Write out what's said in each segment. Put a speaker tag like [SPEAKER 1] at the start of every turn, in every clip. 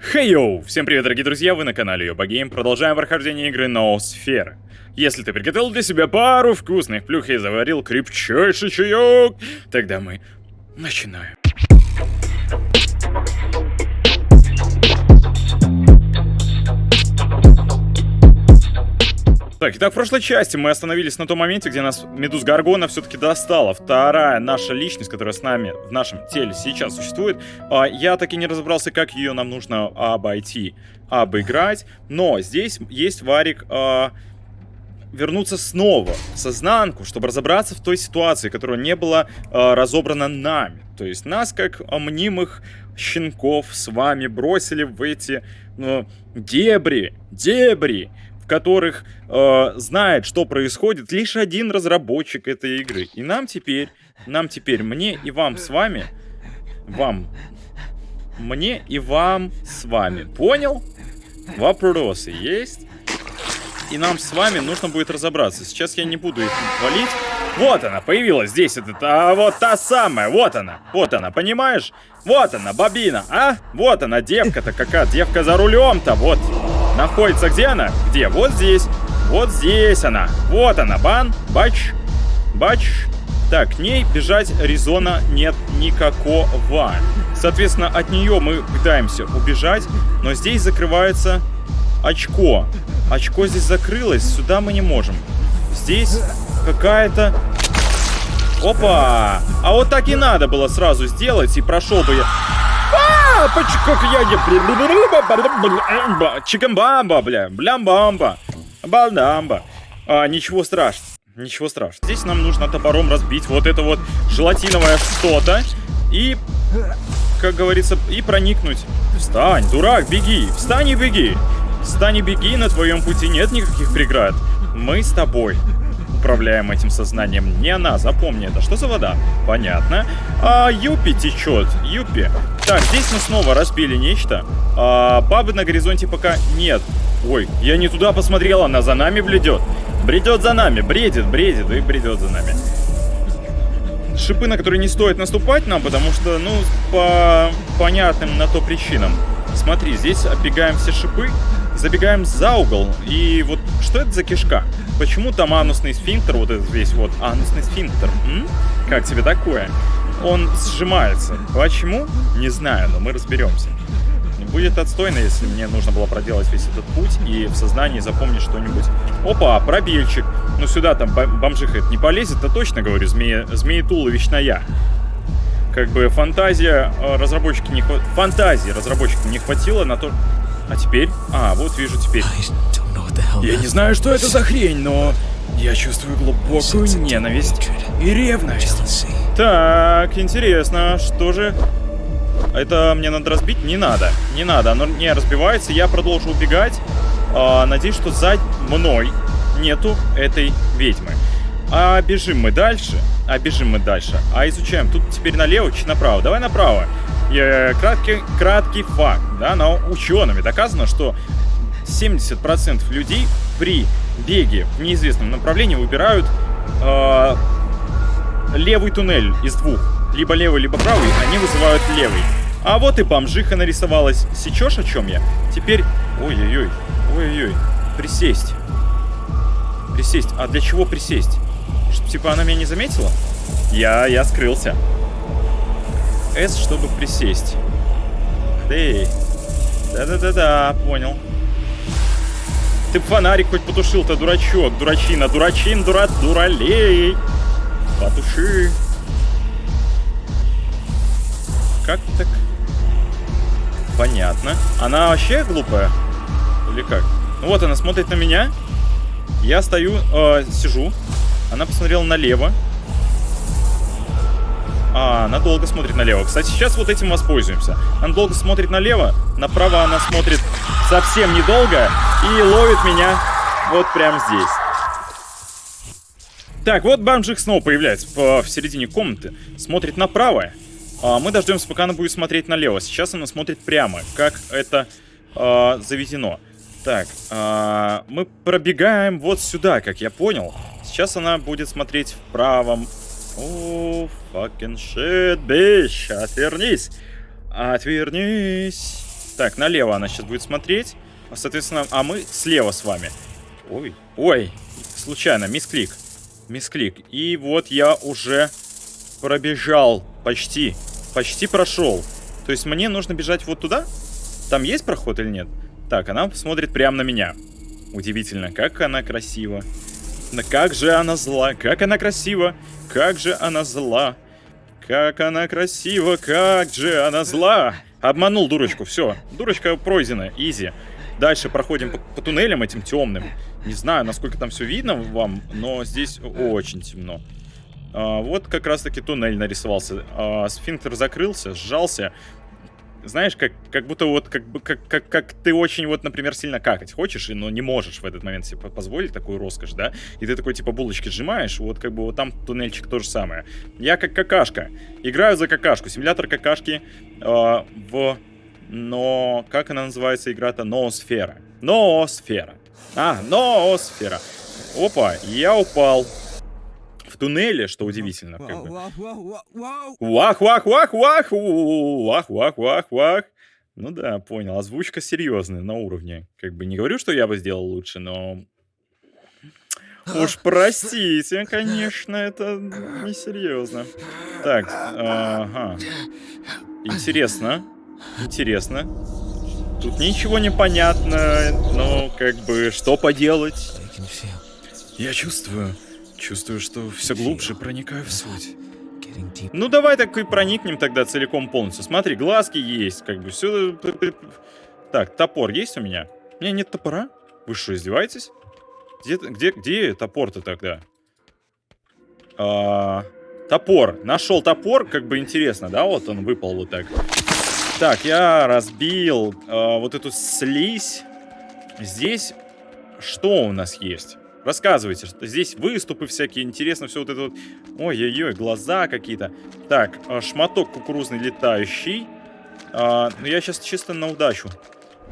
[SPEAKER 1] Хей йоу! Всем привет, дорогие друзья, вы на канале Йоба Гейм. Продолжаем прохождение игры Ноосфера. Если ты приготовил для себя пару вкусных плюх и заварил крепчайший чаек, тогда мы начинаем. Так, итак, в прошлой части мы остановились на том моменте, где нас Медуз Гаргона все-таки достала. Вторая наша личность, которая с нами в нашем теле сейчас существует. А, я так и не разобрался, как ее нам нужно обойти, обыграть. Но здесь есть варик... А, вернуться снова в сознанку, чтобы разобраться в той ситуации, которая не была э, разобрана нами. То есть нас, как мнимых щенков, с вами бросили в эти э, дебри, дебри, в которых э, знает, что происходит лишь один разработчик этой игры. И нам теперь, нам теперь, мне и вам с вами, вам, мне и вам с вами, понял? Вопросы есть? И нам с вами нужно будет разобраться. Сейчас я не буду их валить. Вот она, появилась здесь. Это, а вот та самая, вот она. Вот она, понимаешь? Вот она, бобина, а? Вот она, девка-то какая. Девка за рулем-то, вот. Находится где она? Где? Вот здесь. Вот здесь она. Вот она. Бан. Бач. Бач. Так, к ней бежать резона нет никакого. Соответственно, от нее мы пытаемся убежать, но здесь закрывается очко. Очко здесь закрылось, сюда мы не можем. Здесь какая-то... Опа! А вот так и надо было сразу сделать, и прошел бы я... А, как я... Чикамбамба, бля. Блямбамба. Балдамба. А, ничего страшного. Ничего страшного. Здесь нам нужно топором разбить вот это вот желатиновое что-то. И, как говорится, и проникнуть. Встань, дурак, беги. Встань и беги. Встань и беги, на твоем пути нет никаких преград. Мы с тобой управляем этим сознанием. Не она, запомни это. Что за вода? Понятно. А, Юпи течет. Юпи. Так, здесь мы снова разбили нечто. А, бабы на горизонте пока нет. Ой, я не туда посмотрел, она за нами бледет. Бредет за нами, бредит, бредит и бредет за нами. Шипы, на которые не стоит наступать нам, потому что, ну, по понятным на то причинам. Смотри, здесь оббегаем все шипы, забегаем за угол. И вот что это за кишка? Почему там анусный сфинктер, вот этот весь вот анусный сфинктер? М? Как тебе такое? Он сжимается. Почему? Не знаю, но мы разберемся. Будет отстойно, если мне нужно было проделать весь этот путь и в сознании запомнить что-нибудь. Опа, пробельчик. Ну сюда там бомжиха это не полезет, то точно говорю, змея, змеетуловичная. Как бы фантазия э, разработчики не хватило... Фантазии разработчикам не хватило на то, а теперь? А, вот вижу теперь. Я не знаю, что это за хрень, но я чувствую глубокую ненависть и ревность. Так, интересно, что же... Это мне надо разбить? Не надо, не надо, оно не разбивается, я продолжу убегать. А, надеюсь, что за мной нету этой ведьмы. А бежим мы дальше, а бежим мы дальше, а изучаем. Тут теперь налево, чуть направо. Давай направо краткий, краткий факт, да, но учеными доказано, что 70% людей при беге в неизвестном направлении выбирают э, левый туннель из двух. Либо левый, либо правый, они вызывают левый. А вот и бомжиха нарисовалась. Сечешь, о чем я? Теперь... Ой-ой-ой. Ой-ой-ой. Присесть. Присесть. А для чего присесть? Чтобы, типа, она меня не заметила? Я, я скрылся. S, чтобы присесть. Эй. Да-да-да-да, понял. Ты фонарик хоть потушил-то, дурачок, дурачина, дурачин, дура, дуралей. Потуши. Как так? Понятно. Она вообще глупая? Или как? Ну вот она смотрит на меня. Я стою, э, сижу. Она посмотрела налево. А, она долго смотрит налево. Кстати, сейчас вот этим воспользуемся. Она долго смотрит налево, направо она смотрит совсем недолго и ловит меня вот прямо здесь. Так, вот бомжик снова появляется в, в середине комнаты. Смотрит направо. А, мы дождемся, пока она будет смотреть налево. Сейчас она смотрит прямо, как это а, заведено. Так, а, мы пробегаем вот сюда, как я понял. Сейчас она будет смотреть в правом о, fucking shit, bitch. Отвернись. Отвернись. Так, налево она сейчас будет смотреть. Соответственно, а мы слева с вами. Ой, ой, случайно, мисклик. Мисклик. И вот я уже пробежал. Почти. Почти прошел. То есть мне нужно бежать вот туда? Там есть проход или нет? Так, она смотрит прямо на меня. Удивительно, как она красива. Но как же она зла, как она красива, как же она зла. Как она красива, как же она зла. Обманул дурочку, все. Дурочка пройдена, изи. Дальше проходим по, по туннелям этим темным. Не знаю, насколько там все видно вам, но здесь очень темно. А, вот как раз-таки туннель нарисовался. А, сфинктер закрылся, сжался. Знаешь, как, как будто вот, как, как, как, как ты очень вот, например, сильно какать хочешь, но не можешь в этот момент себе позволить такую роскошь, да? И ты такой, типа, булочки сжимаешь, вот как бы вот там туннельчик то же самое. Я как какашка. Играю за какашку. Симулятор какашки э, в... Но... Как она называется игра-то? Ноосфера. Ноосфера. А, ноосфера. Опа, я упал в туннеле, что удивительно. Как бы. Вах, вах, вах, вах, вах, вах, вах, вах. Ну да, понял. Озвучка серьезная, на уровне. Как бы не говорю, что я бы сделал лучше, но... Уж простите, конечно, это несерьезно. Так, ага. Интересно. Интересно. Тут ничего не понятно, но как бы что поделать? Я чувствую, Чувствую, что все глубже проникаю в суть. Ну давай так и проникнем тогда целиком полностью. Смотри, глазки есть, как бы все. Так, топор есть у меня? У меня нет топора? Вы что, издеваетесь? Где, где, где топор-то тогда? А, топор. Нашел топор, как бы интересно, да? Вот он выпал вот так. Так, я разбил а, вот эту слизь. Здесь что у нас есть? Рассказывайте, что здесь выступы всякие, интересно все вот это вот. Ой-ой-ой, глаза какие-то. Так, а, шматок кукурузный летающий. А, ну, я сейчас чисто на удачу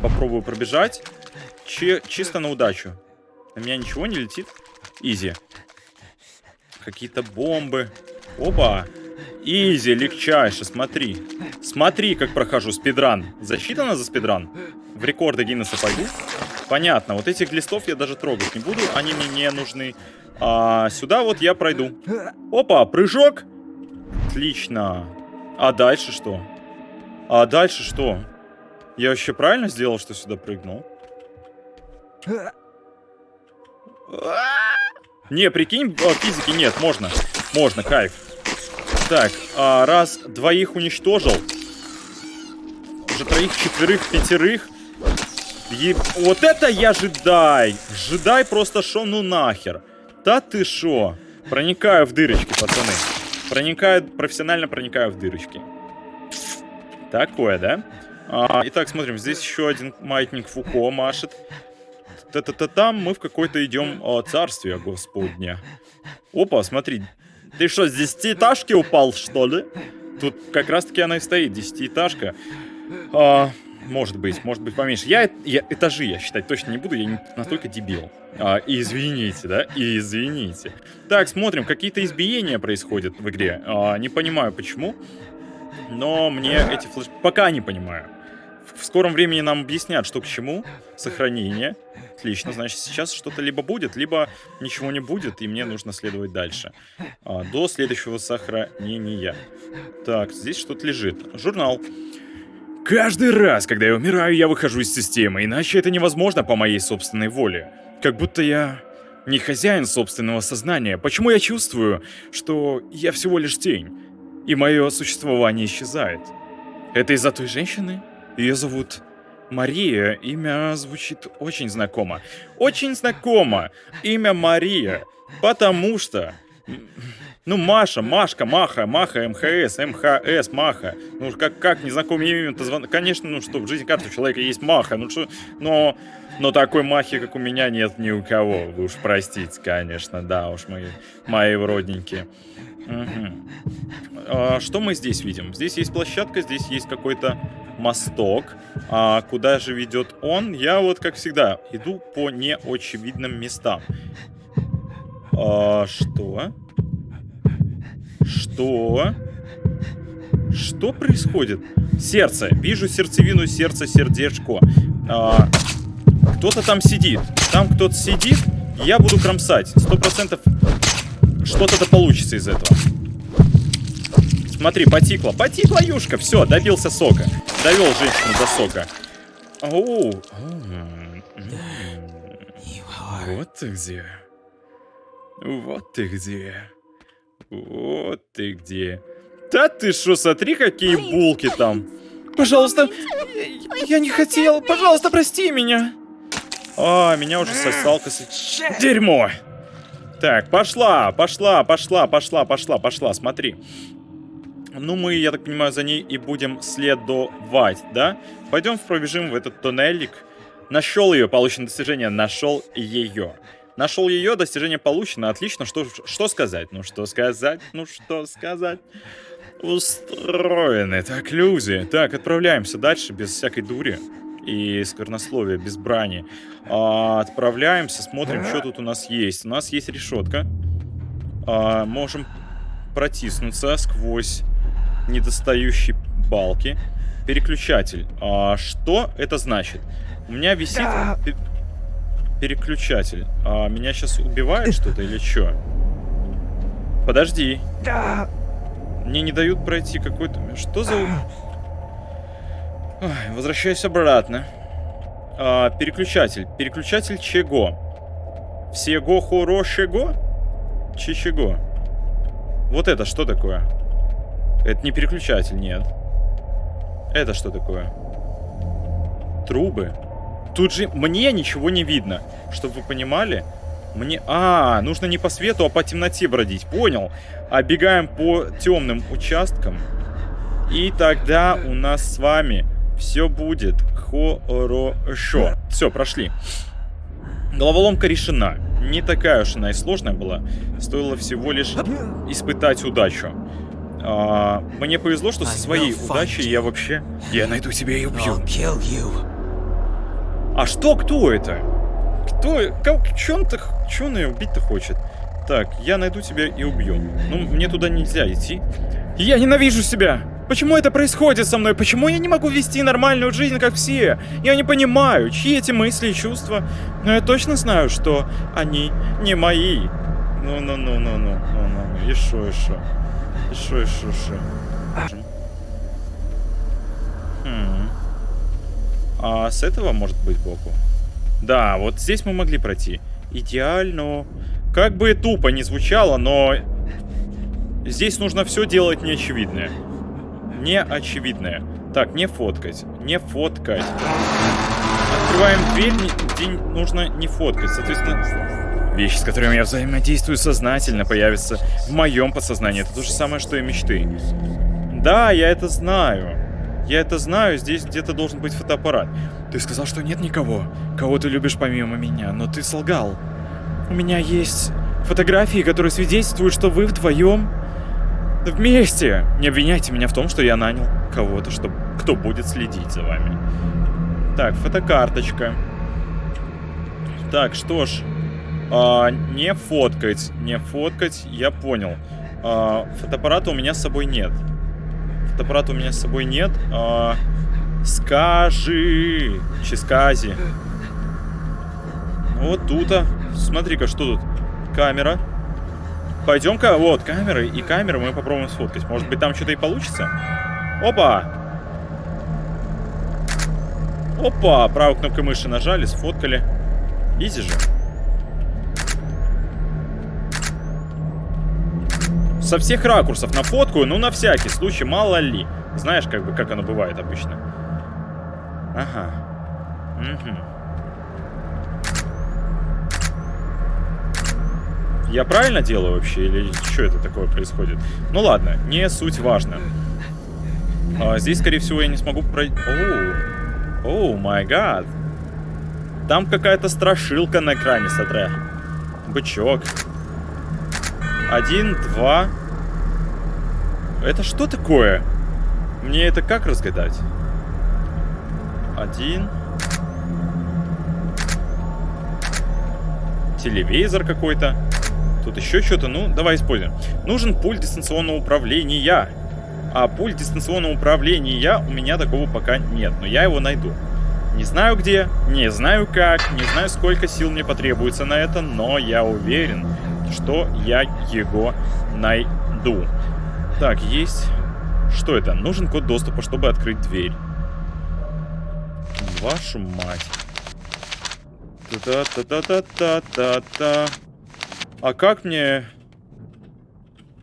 [SPEAKER 1] попробую пробежать. Чи чисто на удачу. На меня ничего не летит? Изи. Какие-то бомбы. Опа. Изи, легчайше, смотри. Смотри, как прохожу спидран. Засчитано за спидран? В рекорды Гиннесса пойду? Понятно, вот этих глистов я даже трогать не буду, они мне не нужны. А сюда вот я пройду. Опа, прыжок. Отлично. А дальше что? А дальше что? Я вообще правильно сделал, что сюда прыгнул? Не, прикинь, физики нет, можно. Можно, кайф. Так, а, раз двоих уничтожил. Уже троих, четверых, пятерых. Еб... Вот это я жедай! Жедай просто шо ну нахер. Да ты шо? Проникаю в дырочки, пацаны. Проникаю, профессионально проникаю в дырочки. Такое, да? А, итак, смотрим, здесь еще один маятник Фуко машет. Та-та-та там мы в какое-то идем о, царствие господня. Опа, смотри. Ты что, с десятиэтажки упал, что ли? Тут как раз-таки она и стоит, десятиэтажка. А, может быть, может быть поменьше. Я, я этажи я считать точно не буду, я не настолько дебил. А, извините, да? Извините. Так, смотрим, какие-то избиения происходят в игре. А, не понимаю почему, но мне эти флеш... Пока не понимаю. В скором времени нам объяснят, что к чему. Сохранение. Отлично, значит, сейчас что-то либо будет, либо ничего не будет, и мне нужно следовать дальше. А, до следующего сохранения. Так, здесь что-то лежит. Журнал. Каждый раз, когда я умираю, я выхожу из системы, иначе это невозможно по моей собственной воле. Как будто я не хозяин собственного сознания. Почему я чувствую, что я всего лишь тень, и мое существование исчезает? Это из-за той женщины? Ее зовут Мария. Имя звучит очень знакомо. Очень знакомо. Имя Мария. Потому что... Ну, Маша, Машка, Маха, Маха, МХС, МХС, Маха. Ну, как, как незнакомое имя-то звон... Конечно, ну что, в жизни каждого человека есть Маха. Ну, что... Но... Но такой махи, как у меня, нет ни у кого. Вы уж простите, конечно, да уж, мои, мои родненькие. Угу. А, что мы здесь видим? Здесь есть площадка, здесь есть какой-то мосток. А куда же ведет он? Я вот, как всегда, иду по неочевидным местам. А, что? Что? Что происходит? Сердце. Вижу сердцевину, сердце, сердечко. А, кто-то там сидит. Там кто-то сидит. Я буду кромсать. Сто процентов что-то да получится из этого. Смотри, потекла. Потекла юшка. Все, добился сока. Довел женщину до сока. Оу. Вот ты где. Вот ты где. Вот ты где. Да ты что, смотри, какие булки там. Пожалуйста, я не хотел. Пожалуйста, прости меня. А, меня уже сосалка. Дерьмо. Так, пошла, пошла, пошла, пошла, пошла, пошла, смотри. Ну, мы, я так понимаю, за ней и будем следовать, да? Пойдем пробежим в этот туннелик. Нашел ее, получено достижение, нашел ее. Нашел ее, достижение получено, отлично, что, что сказать? Ну, что сказать? Ну, что сказать? Устроены, так, люди. Так, отправляемся дальше, без всякой дури и сквернословия, без брани. А, отправляемся, смотрим, что тут у нас есть. У нас есть решетка. А, можем протиснуться сквозь недостающие балки. Переключатель. А, что это значит? У меня висит переключатель. А, меня сейчас убивает что-то или что? Подожди. Мне не дают пройти какой-то... Что за... Ой, возвращаюсь обратно. А, переключатель. Переключатель чего? Всего хорошего? Чего? Вот это что такое? Это не переключатель, нет. Это что такое? Трубы. Тут же мне ничего не видно. Чтобы вы понимали, мне... А, нужно не по свету, а по темноте бродить. Понял. А бегаем по темным участкам. И тогда у нас с вами все будет хорошо. Все, прошли. Головоломка решена. Не такая уж она и сложная была. Стоило всего лишь испытать удачу. А, мне повезло, что со своей удачей я вообще... Я найду тебя и убью. А что, кто это? Кто? Как, че он-то... Че он ее убить-то хочет? Так, я найду тебя и убью. Ну, мне туда нельзя идти. Я ненавижу себя! Почему это происходит со мной? Почему я не могу вести нормальную жизнь, как все? Я не понимаю, чьи эти мысли и чувства. Но я точно знаю, что они не мои. Ну-ну-ну-ну-ну-ну-ну. И шо, и шо. И шо, и. Хм. А с этого может быть боку? Да, вот здесь мы могли пройти. Идеально. Как бы тупо не звучало, но... Здесь нужно все делать неочевидное неочевидное. Так, не фоткать. Не фоткать. Открываем дверь, где нужно не фоткать. Соответственно, вещи, с которыми я взаимодействую сознательно, появятся в моем подсознании. Это то же самое, что и мечты. Да, я это знаю. Я это знаю, здесь где-то должен быть фотоаппарат. Ты сказал, что нет никого, кого ты любишь помимо меня, но ты солгал. У меня есть фотографии, которые свидетельствуют, что вы вдвоем Вместе! Не обвиняйте меня в том, что я нанял кого-то, что... кто будет следить за вами. Так, фотокарточка. Так, что ж. А, не фоткать. Не фоткать, я понял. А, фотоаппарата у меня с собой нет. Фотоаппарата у меня с собой нет. А, скажи. Ческази. Вот тут. -то. Смотри-ка, что тут? Камера. Пойдем-ка, вот, камеры и камеры мы попробуем сфоткать. Может быть, там что-то и получится? Опа! Опа! Правой кнопкой мыши нажали, сфоткали. Изи же. Со всех ракурсов на фотку, ну, на всякий случай, мало ли. Знаешь, как бы, как оно бывает обычно. Ага. Угу. Я правильно делаю вообще? Или что это такое происходит? Ну ладно, не суть важно. А, здесь, скорее всего, я не смогу пройти... Оу, май гад. Там какая-то страшилка на экране, смотря. Бычок. Один, два. Это что такое? Мне это как разгадать? Один. Телевизор какой-то. Тут еще что-то. Ну, давай используем. Нужен пульт дистанционного управления. А пульт дистанционного управления у меня такого пока нет, но я его найду. Не знаю где, не знаю как, не знаю сколько сил мне потребуется на это, но я уверен, что я его найду. Так, есть... Что это? Нужен код доступа, чтобы открыть дверь. Вашу мать. Та-та-та-та-та-та-та. А как мне...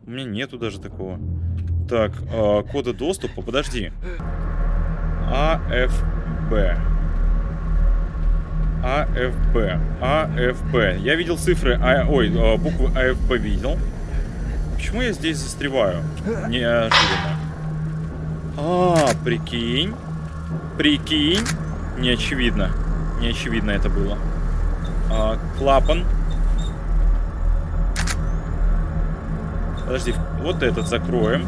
[SPEAKER 1] У меня нету даже такого. Так, э, кода доступа, подожди. АФБ. АФБ. АФБ. Я видел цифры, а, ой, э, буквы АФБ видел. Почему я здесь застреваю? Неожиданно. А, прикинь. Прикинь. Не очевидно. Не очевидно это было. А, клапан. Подожди, вот этот закроем.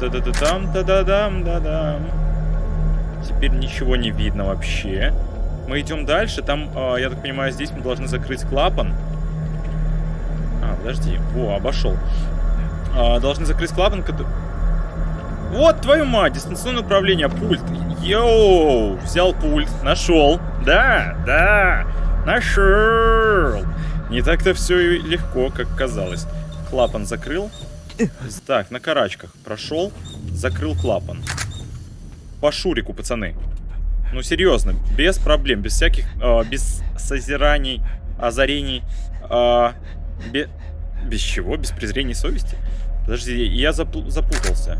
[SPEAKER 1] Та-да-да-дам, да-да-дам, да-дам. Теперь ничего не видно вообще. Мы идем дальше. Там, э, я так понимаю, здесь мы должны закрыть клапан. А, подожди. Во, обошел. Э, должны закрыть клапан, который... Вот, твою мать, дистанционное управление, пульт. Йоу, взял пульт, нашел. Да, да, нашел. Не так-то все легко, как казалось. Клапан закрыл. Так, на карачках прошел, закрыл клапан. По шурику, пацаны. Ну, серьезно, без проблем, без всяких, э, без созираний, озарений, э, без, без чего? Без презрения совести? Подожди, я запу запутался.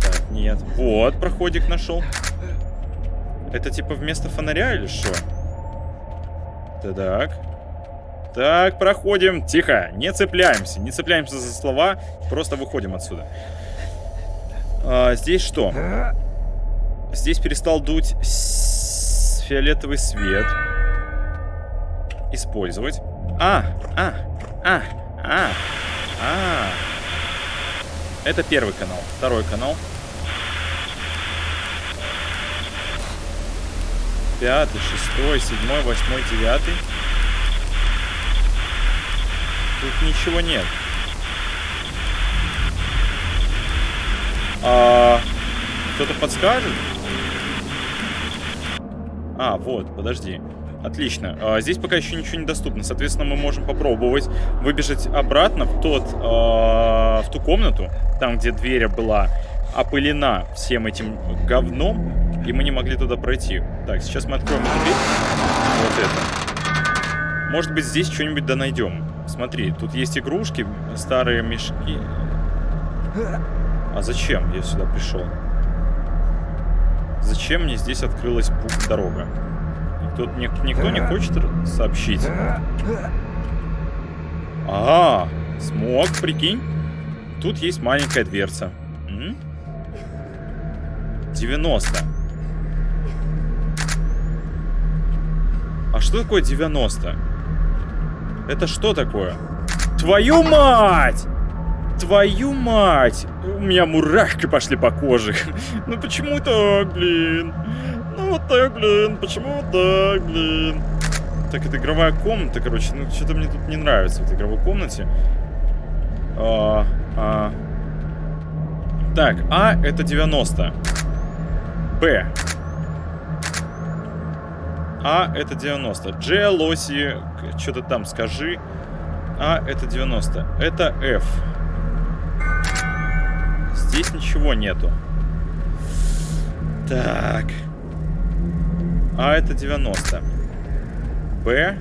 [SPEAKER 1] Так, нет. Вот, проходик нашел. Это типа вместо фонаря или что? Так. Так, проходим. Тихо, не цепляемся. Не цепляемся за слова, просто выходим отсюда. А, здесь что? Здесь перестал дуть фиолетовый свет. Использовать. А, а, а, а, а. Это первый канал. Второй канал. Пятый, шестой, седьмой, восьмой, девятый. Тут ничего нет. А, Кто-то подскажет? А, вот, подожди. Отлично. А, здесь пока еще ничего не доступно. Соответственно, мы можем попробовать выбежать обратно в, тот, а, в ту комнату, там, где дверь была опылена всем этим говном, и мы не могли туда пройти. Так, сейчас мы откроем эту дверь. Вот это. Может быть, здесь что-нибудь да найдем. Смотри, тут есть игрушки, старые мешки. А зачем я сюда пришел? Зачем мне здесь открылась дорога? Никто, никто не хочет сообщить. А, смог, прикинь. Тут есть маленькая дверца. 90. А что такое 90? Это что такое? Твою мать! Твою мать! У меня мурашки пошли по коже. Ну почему так, блин? Ну вот так, блин. Почему вот так, блин? Так, это игровая комната, короче. Ну, что-то мне тут не нравится в этой игровой комнате. А, а. Так, А это 90. Б. А это 90. Дж, Лоси, что-то там скажи. А это 90. Это F. Здесь ничего нету. Так. А это 90. Б.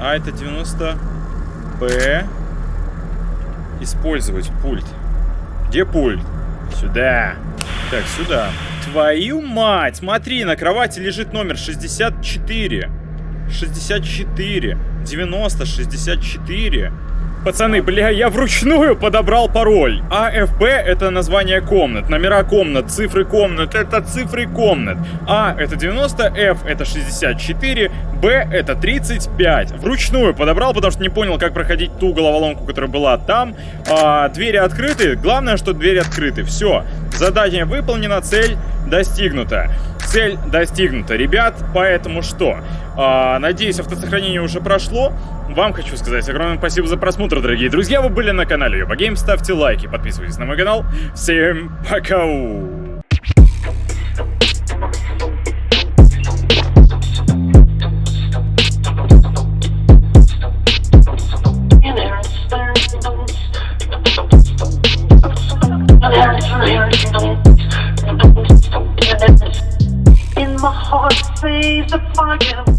[SPEAKER 1] А это 90. Б. Использовать пульт. Где пульт? Сюда. Так, сюда. Твою мать! Смотри, на кровати лежит номер 64. 64. 90, 64. Пацаны, бля, я вручную подобрал пароль. АФБ это название комнат, номера комнат, цифры комнат, это цифры комнат. А это 90, F это 64, Б это 35. Вручную подобрал, потому что не понял, как проходить ту головоломку, которая была там. А, двери открыты, главное, что двери открыты. Все, задание выполнено, цель достигнута. Цель достигнута, ребят. Поэтому что? А, надеюсь, автосохранение уже прошло. Вам хочу сказать огромное спасибо за просмотр, дорогие друзья. Вы были на канале Йоба Гейм. Ставьте лайки, подписывайтесь на мой канал. Всем пока!
[SPEAKER 2] He's upon you.